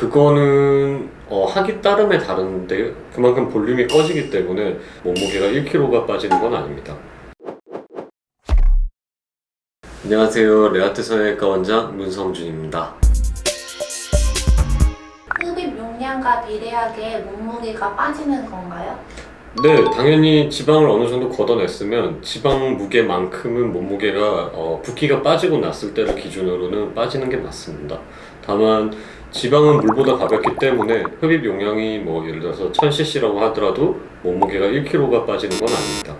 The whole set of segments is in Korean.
그거는 어, 하기 따름에 다른데 그만큼 볼륨이 꺼지기 때문에 몸무게가 1kg가 빠지는 건 아닙니다. 안녕하세요. 레아트 성형외과 원장 문성준입니다. 흡입 용량과 비례하게 몸무게가 빠지는 건가요? 네, 당연히 지방을 어느 정도 걷어냈으면 지방 무게만큼은 몸무게가 어, 붓기가 빠지고 났을 때를 기준으로는 빠지는 게 맞습니다. 다만 지방은 물보다 가볍기 때문에 흡입 용량이 뭐 예를 들어서 1000cc라고 하더라도 몸무게가 1kg가 빠지는 건 아닙니다.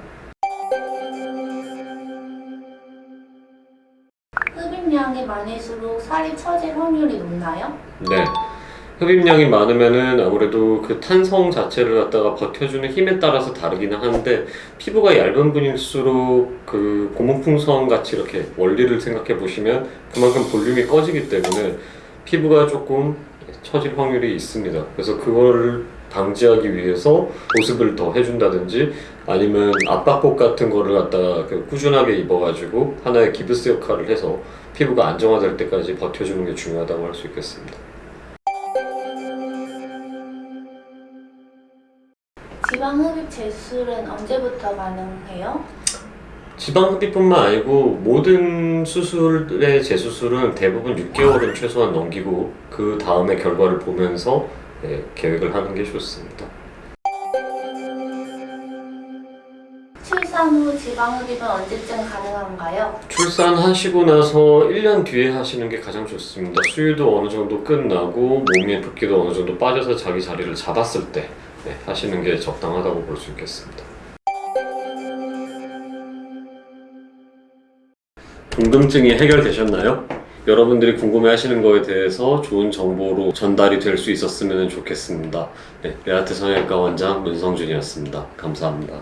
흡입량이 많을수록 살이 처질 확률이 높나요? 네. 흡입량이 많으면은 아무래도 그 탄성 자체를 갖다가 버텨주는 힘에 따라서 다르기는 한데 피부가 얇은 분일수록 그 고무풍선 같이 이렇게 원리를 생각해 보시면 그만큼 볼륨이 꺼지기 때문에 피부가 조금 처질 확률이 있습니다. 그래서 그거를 방지하기 위해서 보습을 더 해준다든지 아니면 압박복 같은 거를 갖다가 그 꾸준하게 입어가지고 하나의 기브스 역할을 해서 피부가 안정화될 때까지 버텨주는 게 중요하다고 할 수 있겠습니다. 지방 흡입 재수술은 언제부터 가능해요? 지방 흡입뿐만 아니고 모든 수술의 재수술은 대부분 6개월은 최소한 넘기고 그 다음에 결과를 보면서 예, 계획을 하는 게 좋습니다. 출산 후 지방 흡입은 언제쯤 가능한가요? 출산하시고 나서 1년 뒤에 하시는 게 가장 좋습니다. 수유도 어느 정도 끝나고 몸의 붓기도 어느 정도 빠져서 자기 자리를 잡았을 때 예, 하시는 게 적당하다고 볼 수 있겠습니다. 궁금증이 해결되셨나요? 여러분들이 궁금해하시는 거에 대해서 좋은 정보로 전달이 될 수 있었으면 좋겠습니다. 네, 레아트 성형외과 원장 문성준이었습니다. 감사합니다.